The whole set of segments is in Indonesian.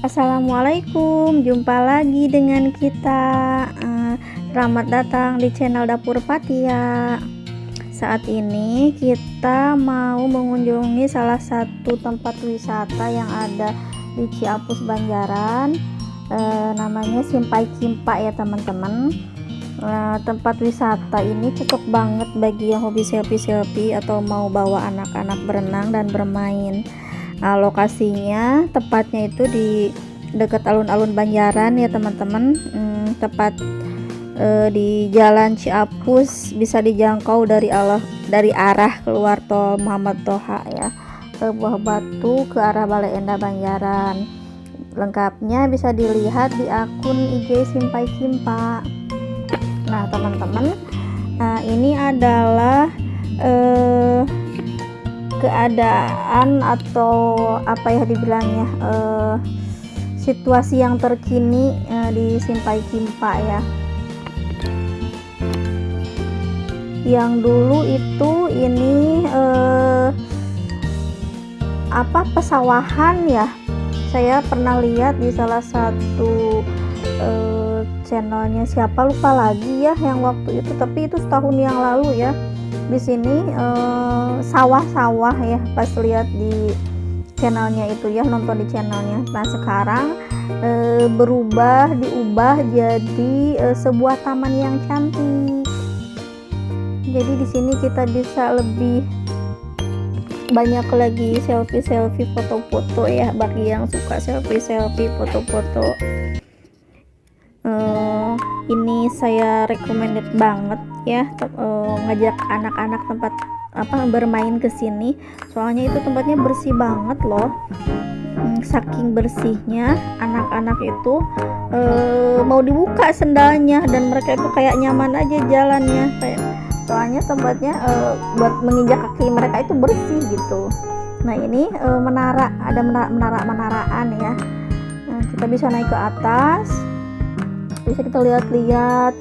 Assalamualaikum jumpa lagi dengan kita. Uh, selamat datang di channel dapur Patia saat ini kita mau mengunjungi salah satu tempat wisata yang ada di Ciapus Banjaran. Uh, namanya Simpai Kimpa ya teman-teman. Uh, tempat wisata ini cocok banget bagi yang hobi selfie-selfie atau mau bawa anak-anak berenang dan bermain Nah, lokasinya tepatnya itu di dekat alun-alun Banjaran ya teman-teman. Hmm, tepat eh, di Jalan Ciapus bisa dijangkau dari Allah dari arah keluar tol Muhammad Toha ya ke Buah Batu ke arah Balai Endah Banjaran. Lengkapnya bisa dilihat di akun IG Simpai Kimpa. Nah, teman-teman, nah ini adalah eh keadaan atau apa ya dibilangnya uh, situasi yang terkini uh, di Simpai Kimpa ya. Yang dulu itu ini uh, apa pesawahan ya. Saya pernah lihat di salah satu channelnya siapa lupa lagi ya yang waktu itu tapi itu setahun yang lalu ya di sini eh, sawah-sawah uh, ya pas lihat di channelnya itu ya nonton di channelnya. Nah sekarang uh, berubah diubah jadi uh, sebuah taman yang cantik. Jadi di sini kita bisa lebih banyak lagi selfie-selfie foto-foto ya bagi yang suka selfie-selfie foto-foto. uh, ini saya recommended banget ya uh, ngajak anak-anak tempat apa bermain ke sini. Soalnya itu tempatnya bersih banget loh. Hmm, saking bersihnya anak-anak itu uh, mau dibuka sendalnya dan mereka itu kayak nyaman aja jalannya. Kayak soalnya tempatnya uh, buat menginjak kaki mereka itu bersih gitu. Nah ini uh, menara ada menara menara menaraan ya. Nah, kita bisa naik ke atas bisa kita lihat-lihat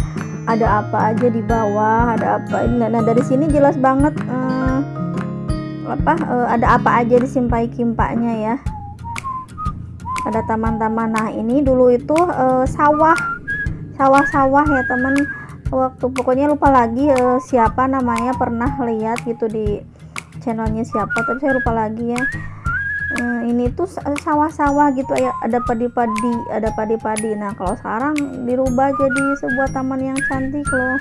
ada apa aja di bawah ada apa nah, nah dari sini jelas banget uh, apa uh, ada apa aja di simpai kimpaknya ya. Ada taman-taman. Nah ini dulu itu uh, sawah. Sawah-sawah ya teman. Waktu pokoknya lupa lagi uh, siapa namanya pernah lihat gitu di channelnya siapa tapi saya lupa lagi ya uh, ini tuh sawah-sawah gitu ya ada padi-padi ada padi-padi. Nah kalau sekarang dirubah jadi sebuah taman yang cantik loh.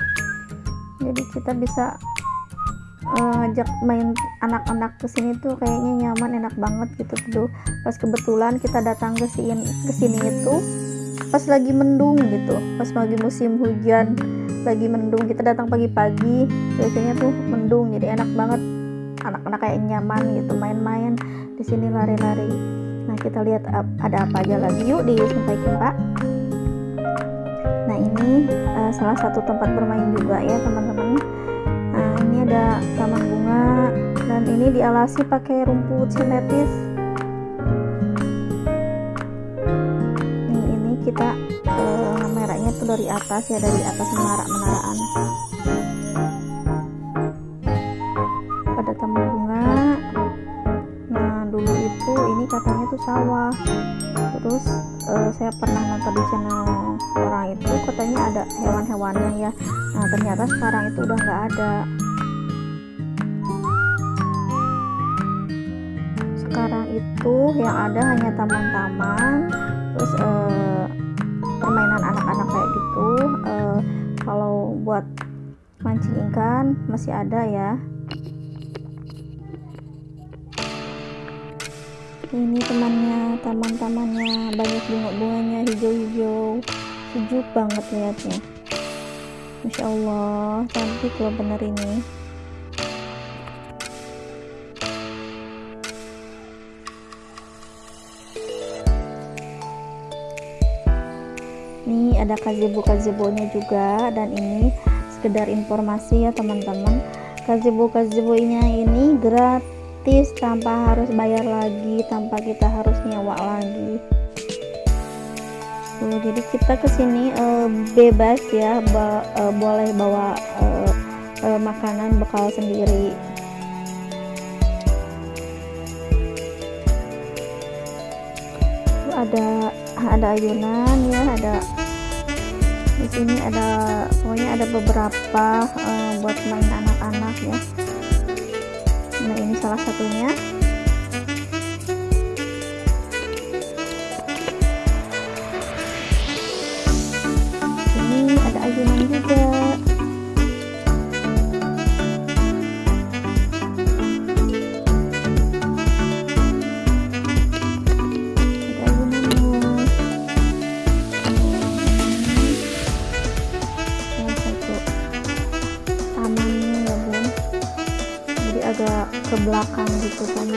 Jadi kita bisa uh, ngajak main anak-anak ke sini tuh kayaknya nyaman enak banget gitu. Tuh pas kebetulan kita datang ke sini ke sini itu pas lagi mendung gitu pas lagi musim hujan lagi mendung kita datang pagi-pagi biasanya tuh mendung jadi enak banget. Anak-anak kayak nyaman gitu main-main di sini lari-lari. Nah kita lihat ada apa aja lagi. Yuk di Sungai nah ini uh, salah satu tempat bermain juga ya teman-teman. Nah ini ada taman bunga dan ini dialasi pakai rumput sintetis. Ini ini kita uh, merahnya tuh dari atas ya dari atas menara sawah terus uh, saya pernah nonton di channel orang itu katanya ada hewan-hewannya ya. Nah ternyata sekarang itu udah nggak ada. Sekarang itu yang ada hanya taman-taman terus uh, permainan anak-anak kayak gitu. Uh, kalau buat mancing ikan masih ada ya ini temannya taman-tamannya banyak bunga-bunganya hijau-hijau. Sejuk banget lihatnya Masya Allah cantik loh bener ini. Ini ada gazebo-gazebonya juga. Dan ini sekedar informasi ya teman-teman. Gazebo-gazebonya ini gratis gratis tanpa harus bayar lagi tanpa kita harus nyewa lagi. Uh, jadi kita ke sini uh, bebas ya ba uh, boleh bawa uh, uh, makanan bekal sendiri. Ada ada ayunan ya ada di sini ada pokoknya ada beberapa uh, buat main anak-anak ya nah ini salah satunya. Ini ada ayunan juga agak ke belakang gitu kan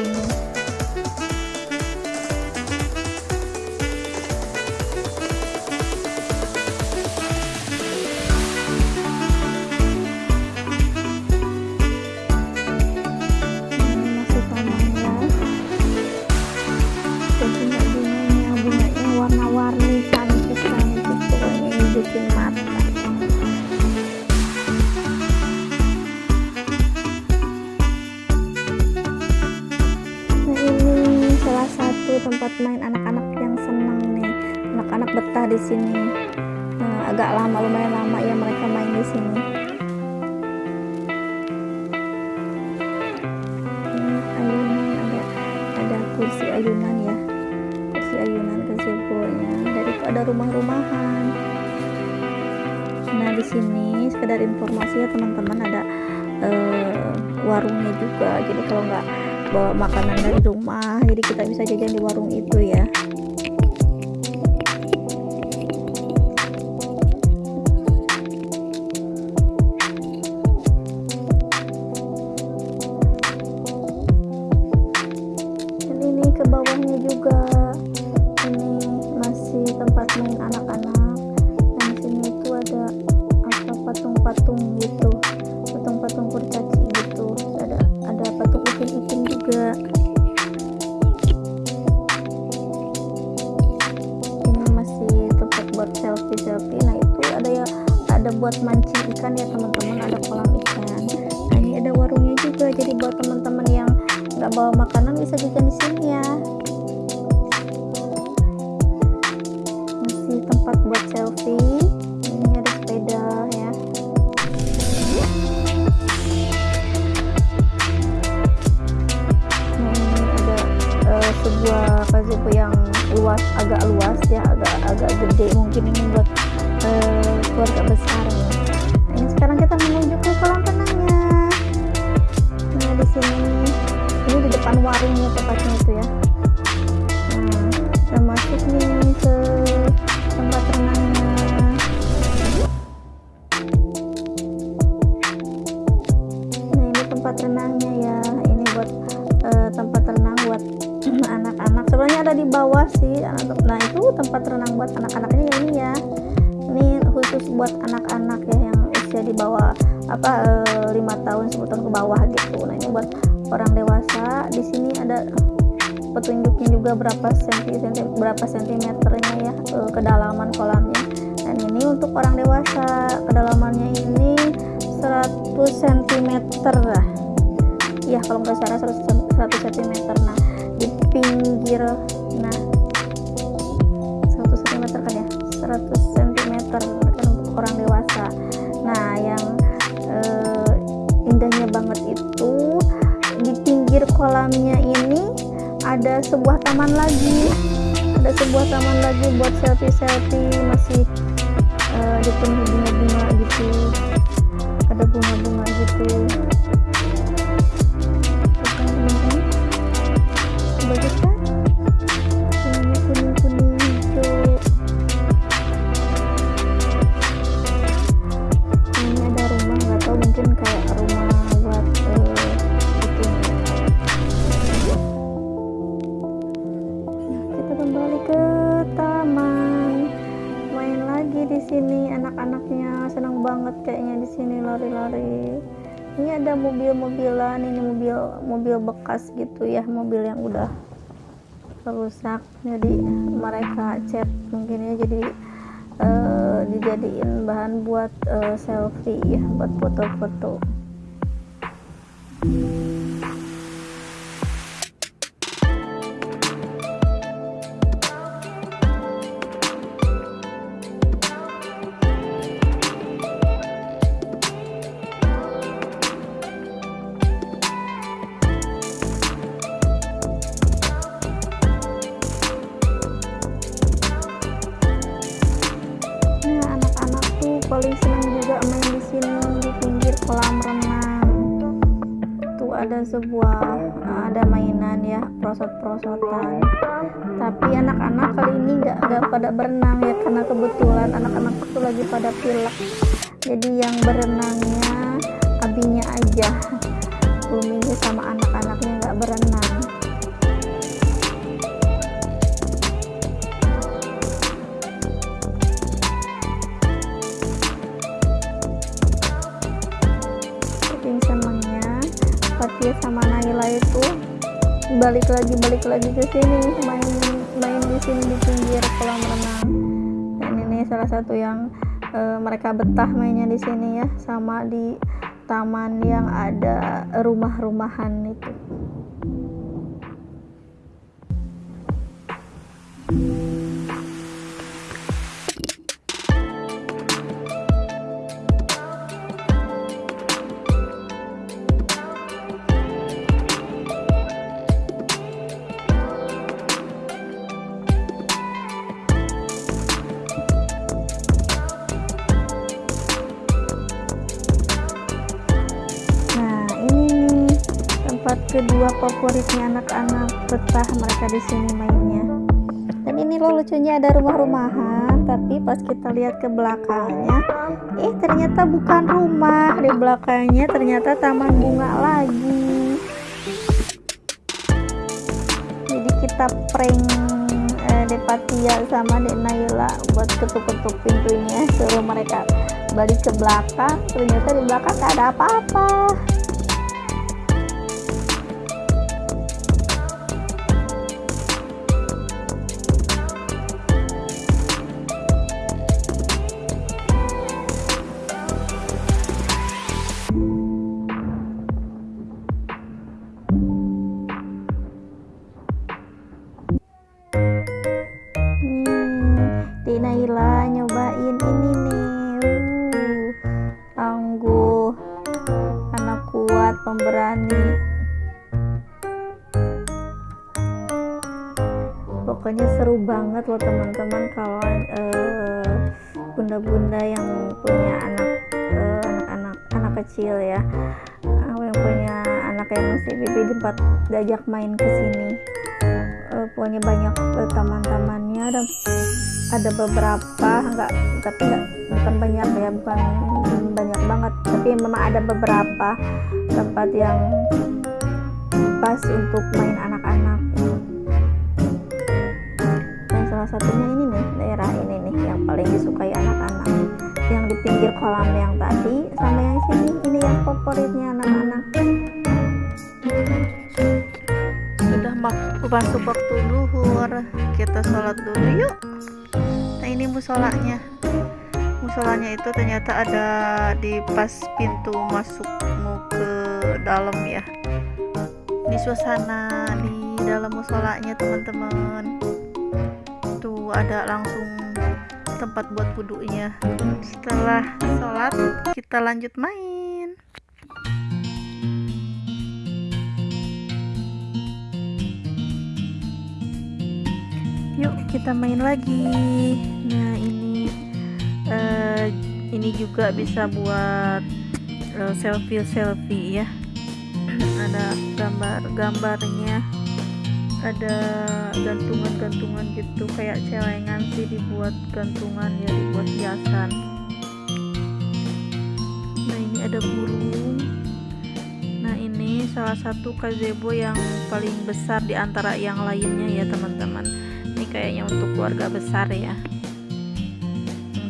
anak-anak yang senang nih. Anak-anak betah di sini. Nah, agak lama lumayan lama ya mereka main di sini. Ini ayunan ada ada kursi ayunan ya. Kursi ayunan dari ada rumah-rumahan. Nah di sini sekedar informasi ya teman-teman ada uh, warungnya juga. Jadi kalau nggak bawa makanan dari rumah jadi kita bisa jajan di warung itu ya nggak bawa makanan bisa jajan di sini ya. Masih tempat buat selfie. Ini ada sepeda ya. Sebuah gazebo yang luas agak luas ya agak agak gede mungkin ini buat uh, keluarga besar. Nih nah, ini sekarang kita menuju ke kolam renangnya. Nah di sini ini di depan warungnya tepatnya itu ya cm lah. Ya kalau nggak salah 100, 100 cm nah di pinggir nah 100 cm kan ya? 100 cm kan untuk orang dewasa. Nah yang eh, indahnya banget itu di pinggir kolamnya ini ada sebuah taman lagi. Ada sebuah taman lagi buat selfie-selfie masih uh, dipenuhi bunga-bunga gitu. Ada bunga-bunga gitu bekas gitu ya mobil yang udah rusak. Jadi mereka cat mungkin ya jadi uh, dijadiin bahan buat uh, selfie ya buat foto-foto. paling ada sebuah ada mainan ya prosot-prosotan. Tapi anak-anak kali ini nggak nggak pada berenang ya karena kebetulan anak-anak itu lagi pada pilek. Jadi yang berenangnya abinya aja. Belum ini sama anak-anaknya nggak berenang Fatia sama Naila itu. Balik lagi balik lagi ke sini main main di sini di pinggir kolam renang. Dan ini salah satu yang uh, mereka betah mainnya di sini ya sama di taman yang ada rumah-rumahan itu. tempat kedua favoritnya anak-anak betah mereka di sini mainnya. Dan ini loh lucunya ada rumah-rumahan tapi pas kita lihat ke belakangnya eh ternyata bukan rumah. Di belakangnya ternyata taman bunga lagi. Jadi kita prank eh, Depatia sama Dek Naila buat ketuk-ketuk pintunya suruh mereka balik ke belakang. Ternyata di belakang gak ada apa-apa pokoknya seru banget loh teman-teman kalau uh, bunda-bunda yang punya anak uh, anak-anak anak kecil ya. Uh, yang punya anak yang masih pipi tempat diajak main ke sini. Uh, pokoknya banyak uh, teman-temannya dan ada beberapa enggak tapi enggak bukan banyak ya bukan banyak banget tapi memang ada beberapa tempat yang pas untuk main anak-anak salah satunya ini nih daerah ini nih yang paling disukai anak-anak. Yang di pinggir kolam yang tadi sama yang sini ini yang favoritnya anak-anak. Sudah masuk waktu duhur kita sholat dulu yuk. Ini musolanya. Musolanya itu ternyata ada di pas pintu masukmu ke dalam ya. Di suasana di dalam musolanya teman-teman ada langsung tempat buat wudhunya. Setelah sholat kita lanjut main. Yuk kita main lagi. Nah ini uh, ini juga bisa buat uh, selfie selfie ya. Ada gambar-gambarnya ada gantungan-gantungan gitu. Kayak celengan sih dibuat gantungan ya dibuat hiasan. Nah ini ada burung. Nah ini salah satu gazebo yang paling besar di antara yang lainnya ya teman-teman. Ini kayaknya untuk keluarga besar ya.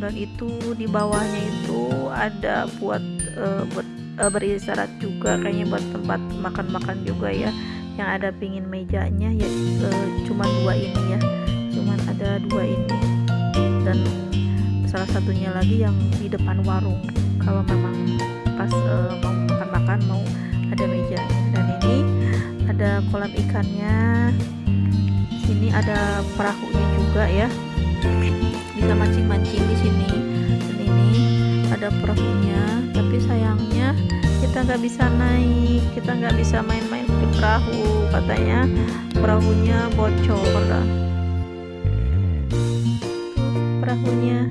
Dan itu di bawahnya itu ada buat uh, buat uh, beristirahat juga kayaknya buat tempat makan-makan juga ya yang ada pingin mejanya ya uh, cuma dua ini ya. Cuman ada dua ini. Dan salah satunya lagi yang di depan warung. Kalau memang pas uh, mau makan-makan mau ada mejanya dan ini ada kolam ikannya. Sini ada perahunya juga ya. Bisa mancing-mancing di sini. Dan ini ada perahunya. Tapi sayangnya kita nggak bisa naik. Kita nggak bisa main-main di perahu katanya perahunya bocor. Perahunya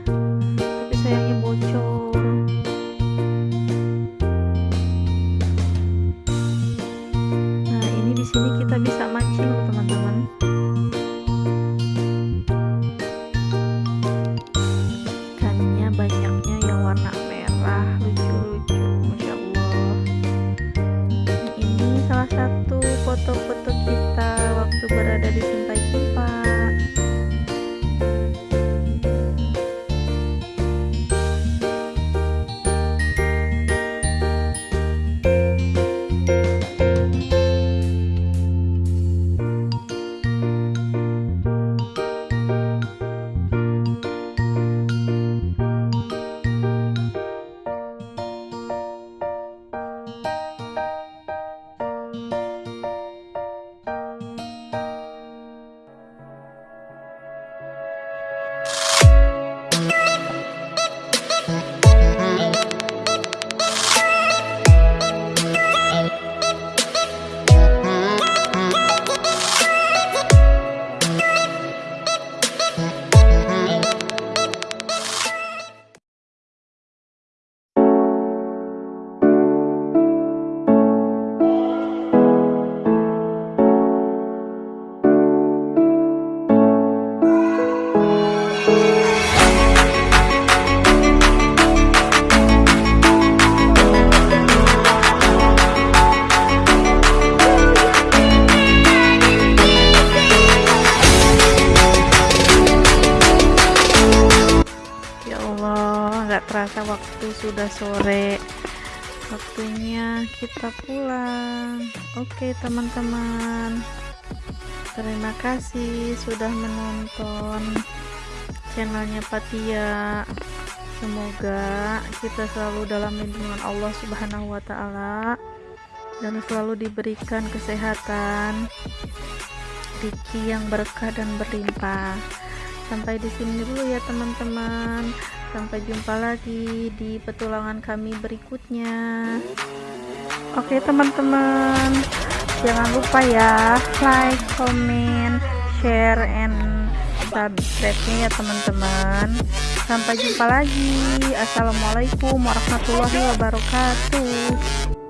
waktu berada waktu sudah sore. Waktunya kita pulang. Oke, teman-teman. Terima kasih sudah menonton channelnya Patia. Semoga kita selalu dalam lindungan Allah Subhanahu wa taala dan selalu diberikan kesehatan, rezeki yang berkah dan berlimpah sampai di sini dulu ya teman-teman sampai jumpa lagi di petualangan kami berikutnya. Oke teman-teman. Jangan lupa ya like comment share and subscribe nya ya teman-teman. Sampai jumpa lagi. Assalamualaikum warahmatullahi wabarakatuh